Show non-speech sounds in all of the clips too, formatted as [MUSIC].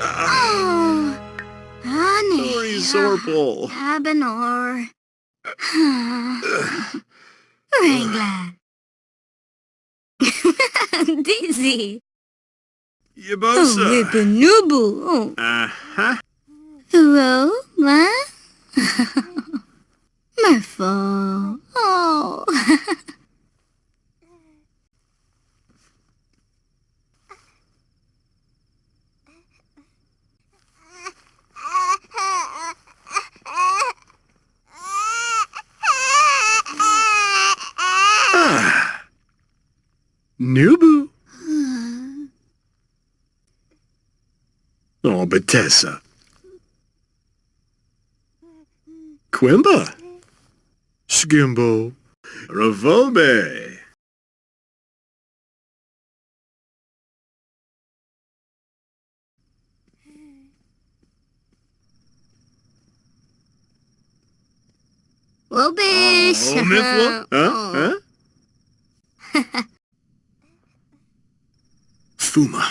Oh, Sorry, Zorpal. Abenor. Ringla. [LAUGHS] Dizzy. Yabosa. Oh, Whippanubu. Uh-huh. Throw, huh? Merfolk. Nubu. Hmm. Oh, Bethesda. Quimba. Skimbo. Ravobe. Wobish. Oh, Mifla. [LAUGHS] Huh? Oh. Huh? Fuma.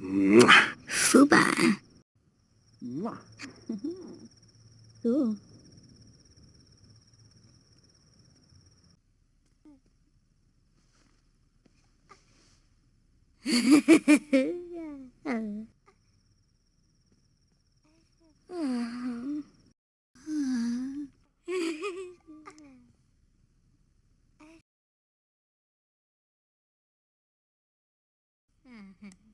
Mwah. Fuba. Ooh. [LAUGHS] [LAUGHS] Mm-hmm.